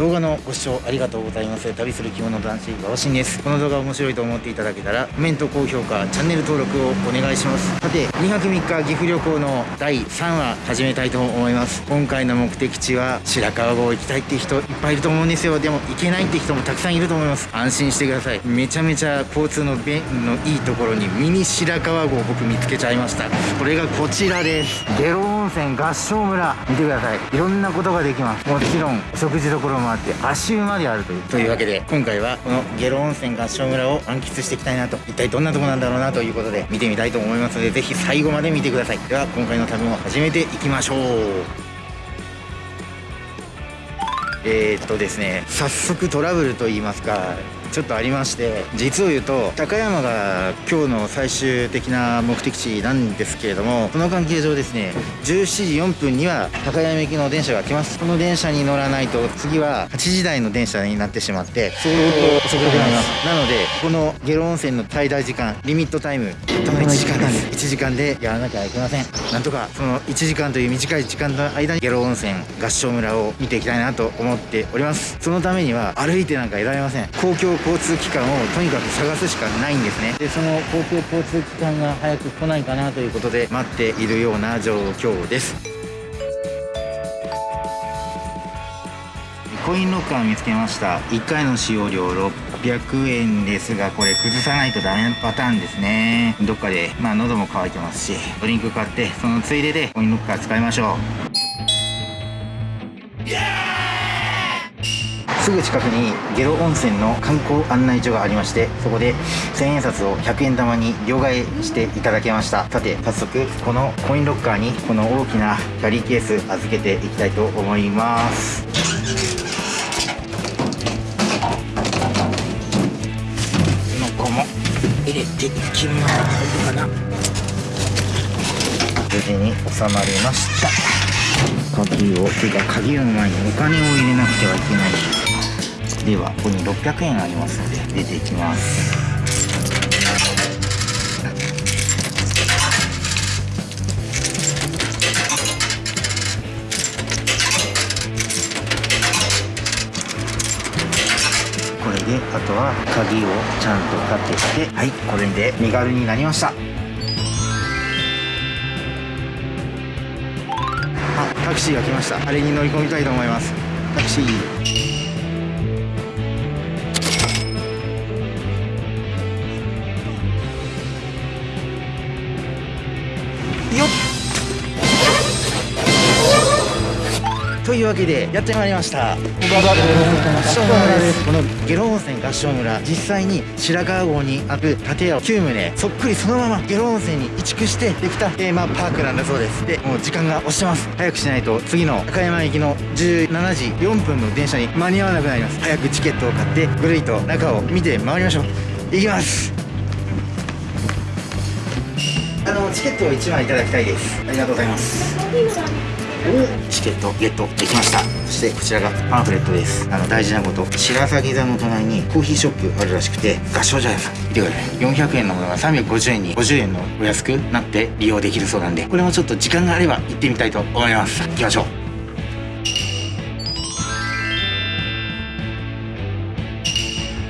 動画のご視聴ありがとうございます。旅する着物男子馬場真です。この動画面白いと思っていただけたらコメント高評価チャンネル登録をお願いします。さて2泊3日岐阜旅行の第3話始めたいと思います。今回の目的地は白川郷行きたいって人いっぱいいると思うんですよ。でも行けないって人もたくさんいると思います。安心してください。めちゃめちゃ交通の便のいいところにミニ白川郷僕見つけちゃいました。これがこちらです。下呂温泉合掌村。見てください。いろんなことができます。もちろん食事どころもあって足湯まであるというというわけで今回はこの下呂温泉合掌村を満喫していきたいなと。一体どんなとこなんだろうなということで見てみたいと思いますのでぜひ最後まで見てください。では今回の旅も始めていきましょう。えー、っとですね早速トラブルといいますかちょっとありまして実を言うと高山が今日の最終的な目的地なんですけれどもその関係上ですね17時4分には高山行きの電車が来ます。この電車に乗らないと次は8時台の電車になってしまって相当遅くなります。なのでこの下呂温泉の最大時間リミットタイムたったの1時間です。1時間でやらなきゃいけません。なんとかその1時間という短い時間の間に下呂温泉合掌村を見ていきたいなと思っております。そのためには歩いてなんかいられません。公共交通機関をとにかく探すしかないんですね。でその公共交通機関が早く来ないかなということで待っているような状況です。コインロッカー見つけました。1回の使用料600円ですがこれ崩さないとダメなパターンですね。どっかでまあ喉も渇いてますしドリンク買ってそのついででコインロッカー使いましょうすぐ近くに下呂温泉の観光案内所がありましてそこで1000円札を100円玉に両替していただけました。さて早速このコインロッカーにこの大きなキャリーケース預けていきたいと思います。のこも入れていきますかな。無事に収まりました。鍵をてか鍵の前にお金を入れなくてはいけない。ではここに600円ありますので出ていきます。これであとは鍵をちゃんとかけてはいこれで身軽になりました。あタクシーが来ました。あれに乗り込みたいと思います。タクシー。というわけでやってまいりました。この下呂温泉合掌村実際に白川郷にある建屋を9棟そっくりそのまま下呂温泉に移築してできたテーマパークなんだそうです。でもう時間が押してます。早くしないと次の高山行きの17時4分の電車に間に合わなくなります。早くチケットを買ってぐるりと中を見て回りましょう。行きます。あのチケットを1枚いただきたいです。ありがとうございます。チケットゲットできました。そしてこちらがパンフレットです。あの大事なこと。白鷺座の隣にコーヒーショップあるらしくて合唱茶屋さん。見てください。400円のものが350円に50円のお安くなって利用できるそうなんで。これもちょっと時間があれば行ってみたいと思います。行きましょう。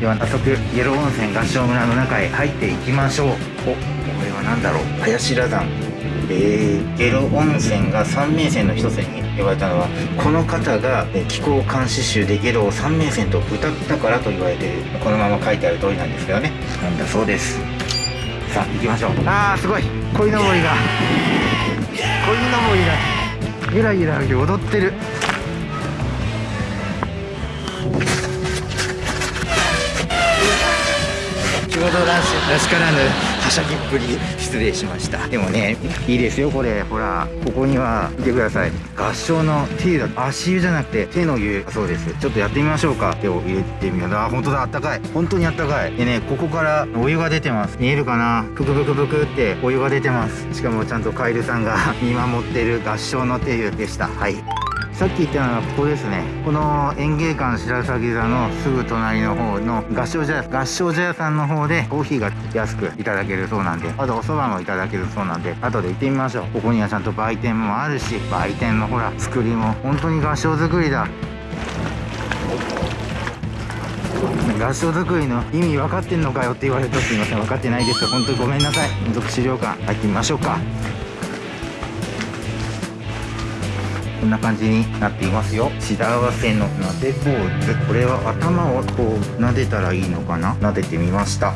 では早速イエロー温泉合掌村の中へ入っていきましょう。おこれは何だろう。林羅山。えー、ゲロ温泉が三名泉の一つに呼ばれたのはこの方が気候監視集でゲロを三名泉と歌ったからと言われているこのまま書いてある通りなんですけどね。なんだそうです。さあ行きましょう。ああすごい。鯉のぼりが。鯉のぼりがゆらゆら踊ってる。仕事らしらしからぬはしゃぎっぷり失礼しましたでもねいいですよこれほらここには見てください合唱の手だ足湯じゃなくて手の湯そうですちょっとやってみましょうか手を入れてみようあ本当だあったかい本当にあったかいでねここからお湯が出てます見えるかなぷくぷくぷくってお湯が出てますしかもちゃんとカエルさんが見守ってる合唱の手湯でしたはいさっき言ったのはここですね。この園芸館白鷺座のすぐ隣の方の合掌茶屋合掌茶屋さんの方でコーヒーが安くいただけるそうなんであとお蕎麦もいただけるそうなんで後で行ってみましょう。ここにはちゃんと売店もあるし売店のほら作りも本当に合掌造りだ。合掌作りの意味分かってんのかよって言われるとすいません。分かってないです。本当にごめんなさい。民族資料館入ってみましょうか。こんな感じになっていますよ。幸せの撫でポーズ。これは頭をこう撫でたらいいのかな？撫でてみました。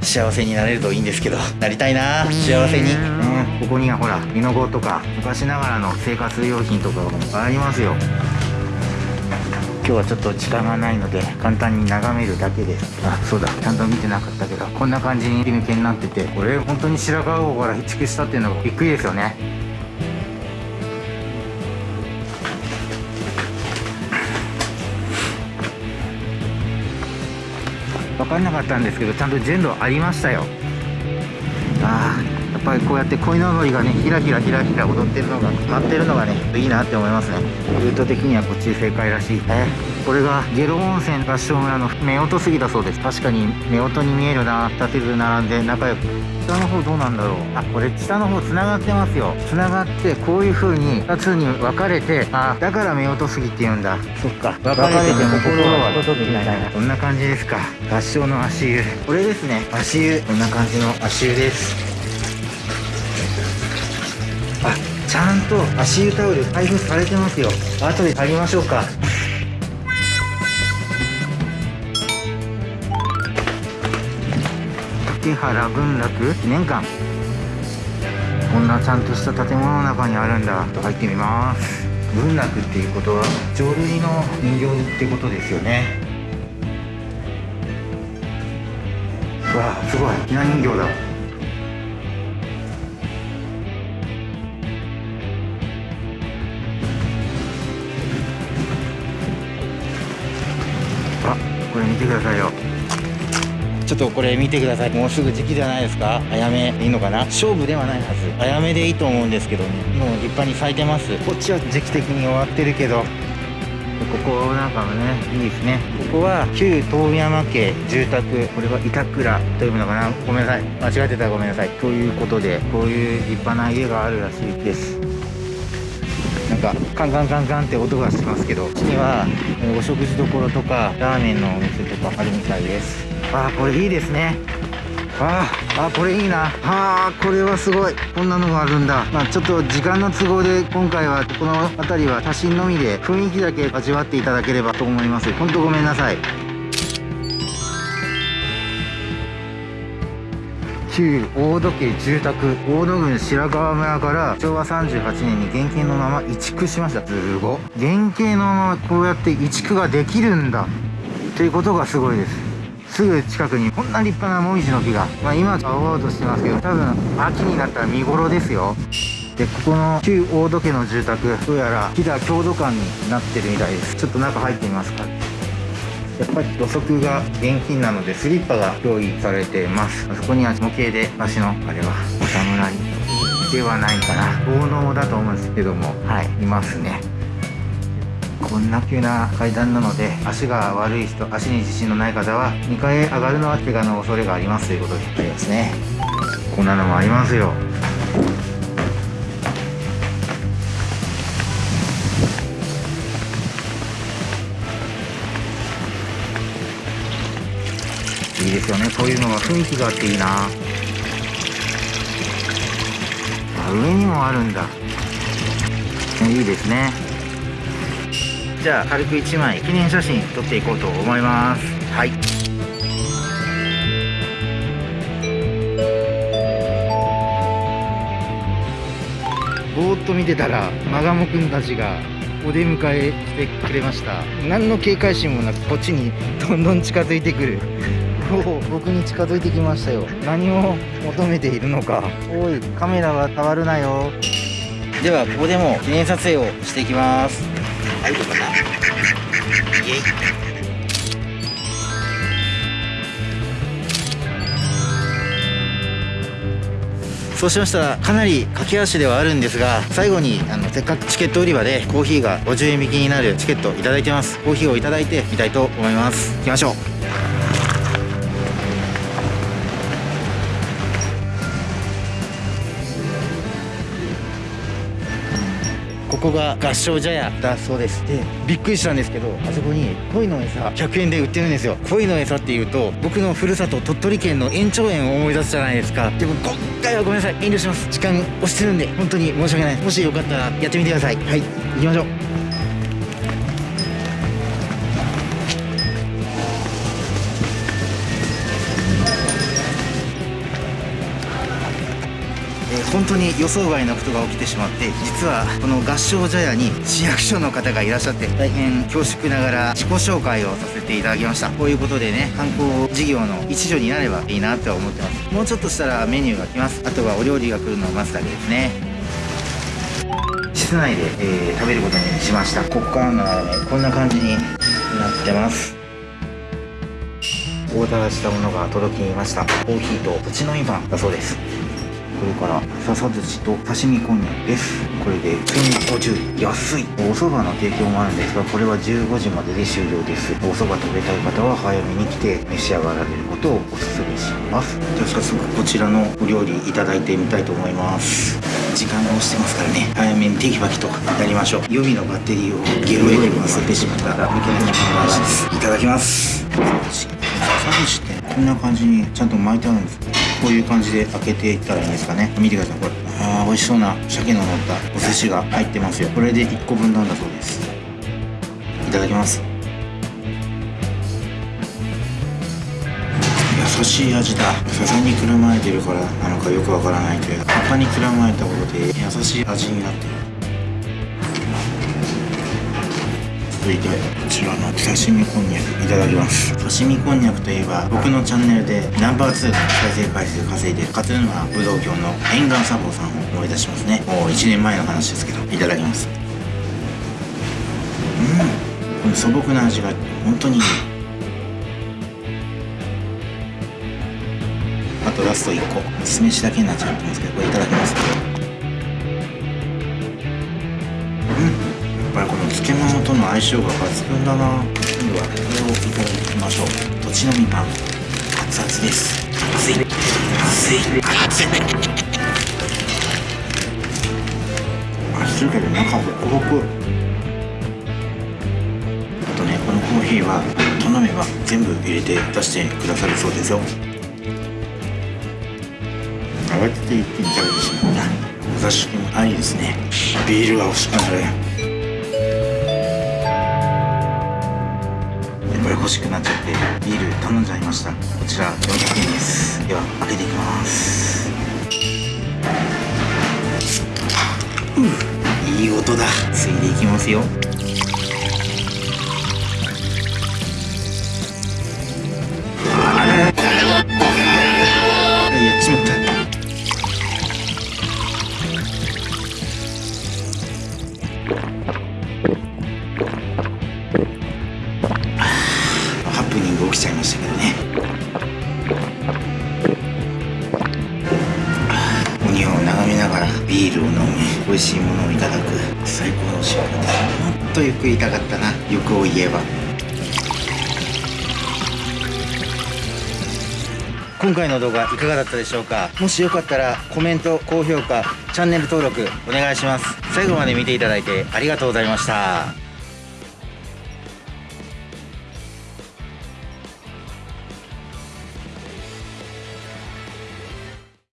幸せになれるといいんですけどなりたいな。幸せに、ね、ここにはほらミノゴとか昔ながらの生活用品とかもありますよ。今日はちょっと時間がないので簡単に眺めるだけです。あそうだ。ちゃんと見てなかったけどこんな感じに抜けになっててこれ本当に白川郷から移築したっていうのがびっくりですよねかんなかったんですけどちゃんと全部ありましたよ。ああぱりこうやって鯉のぼりがねひらひらひらひら踊ってるのが舞ってるのがねいいなって思いますね。ルート的にはこっち正解らしい。えこれが下呂温泉合掌村の夫婦杉だそうです。確かに夫婦に見えるな立てず並んで仲良く。下の方どうなんだろう。あこれ下の方つながってますよ。つながってこういう風に2つに分かれてあだから夫婦杉って言うんだ。そっか。分かれても心はみたいな。こんな感じですか。合掌の足湯。これですね。足湯。こんな感じの足湯ですちゃんと足湯タオル配布されてますよ。後で借りましょうか。竹原文楽？記念館こんなちゃんとした建物の中にあるんだ。入ってみます。文楽っていうことは浄瑠璃の人形ってことですよね。わあすごい。ひな人形だ。てくださいよ。ちょっとこれ見てください。もうすぐ時期じゃないですか。あやめいいのかな。勝負ではないはず。あやめでいいと思うんですけどねもう立派に咲いてます。こっちは時期的に終わってるけど。ここなんかもねいいですね。ここは旧遠山家住宅。これは板倉というのかな。ごめんなさい。間違ってたらごめんなさい。ということでこういう立派な家があるらしいです。かカンカンカンカンって音がしますけどこっちにはお食事処とかラーメンのお店とかあるみたいです。あこれいいですね。ああこれいいな。あこれはすごい。こんなのがあるんだ。まあちょっと時間の都合で今回はこの辺りは写真のみで雰囲気だけ味わっていただければと思います。本当ごめんなさい。旧大戸家住宅大野郡白川村から昭和38年に原型のまま移築しました。すご原型のままこうやって移築ができるんだ。っていうことがすごいです。すぐ近くにこんな立派なもみじの木が、まあ、今青々としてますけど多分秋になったら見頃ですよ。でここの旧大戸家の住宅どうやら飛騨郷土館になってるみたいです。ちょっと中入ってみますか。やっぱり土足が現金なのでスリッパが用意されてます。そこには模型で私のあれはお侍ではないかな。奉納だと思うんですけどもはいいますね。こんな急な階段なので足が悪い人足に自信のない方は2階へ上がるのは怪我の恐れがありますということでありますね。こんなのもありますよ。ですよね。こういうのが雰囲気があっていいな。上にもあるんだ。いいですね。じゃあ軽く1枚記念写真撮っていこうと思います。はい。ぼーっと見てたらマガモくんたちがお出迎えしてくれました。何の警戒心もなくこっちにどんどん近づいてくる。僕に近づいてきましたよ。何を求めているのか。おいカメラは触るなよ。ではここでも記念撮影をしていきます。はい。どうかなイエイ。そうしましたらかなり駆け足ではあるんですが最後にあのせっかくチケット売り場でコーヒーが50円引きになるチケットいただいてます。コーヒーをいただいてみたいと思います。行きましょうここが合掌茶屋だそうですでびっくりしたんですけどあそこに鯉の餌100円で売ってるんですよ。鯉の餌っていうと僕のふるさと鳥取県の延長園を思い出すじゃないですか。でも今回はごめんなさい。遠慮します。時間押してるんで本当に申し訳ない。もしよかったらやってみてください。はい。行きましょう。本当に予想外のことが起きてしまって実はこの合掌茶屋に市役所の方がいらっしゃって大変恐縮ながら自己紹介をさせていただきました。こういうことでね観光事業の一助になればいいなって思ってます。もうちょっとしたらメニューが来ます。あとはお料理が来るのを待つだけですね。室内で、えー、食べることにしました。ここからのラーメンこんな感じになってます。オーダーしたものが届きました。コーヒーとうちのみパンだそうです。それから笹寿司と刺身こんにゃくですこれで1050安い。お蕎麦の提供もあるんですがこれは15時までで終了です。お蕎麦食べたい方は早めに来て召し上がられることをお勧めします。じゃあ早速こちらのお料理いただいてみたいと思います。時間が押してますからね。早めにテキパキとやりましょう。予備のバッテリーをゲロエに忘れてしまったらいけない話です。いただきます。笹寿司ってこんな感じにちゃんと巻いてあるんですこういう感じで開けていったらいいんですかね。見てくださいこれ。あー美味しそうな鮭の乗ったお寿司が入ってますよ。これで1個分なんだそうです。いただきます。優しい味だ。笹にくるまれてるからなのかよくわからないけど葉っぱにくるまれたことで優しい味になってる。続いてこちらの刺身こんにゃくいただきます。刺身こんにゃくといえば僕のチャンネルでナンバー2の再生回数稼いでる勝沼武道橋の沿岸サボさんを思い出しますね。もう1年前の話ですけどいただきます。うん。この素朴な味が本当にいい。あとラスト1個。酢飯だけになっちゃってますけどこれいただきます漬物との相性が抜群だな。今度はこれをいただきましょう。土地のみパン熱々です。熱い。熱い。熱い。熱いけど中ホクホクあとねこのコーヒーは頼めば全部入れて出してくださるそうですよ。慌てて一気に食べてしまったお座敷もありですね。ビールが欲しくなるこれ欲しくなっちゃってビール頼んじゃいました。こちら400円です。では開けていきます。ういい音だ。ついでいきますよ。とゆっくりいたかったな欲を言えば。今回の動画いかがだったでしょうか？もしよかったらコメント高評価チャンネル登録お願いします。最後まで見ていただいてありがとうございました。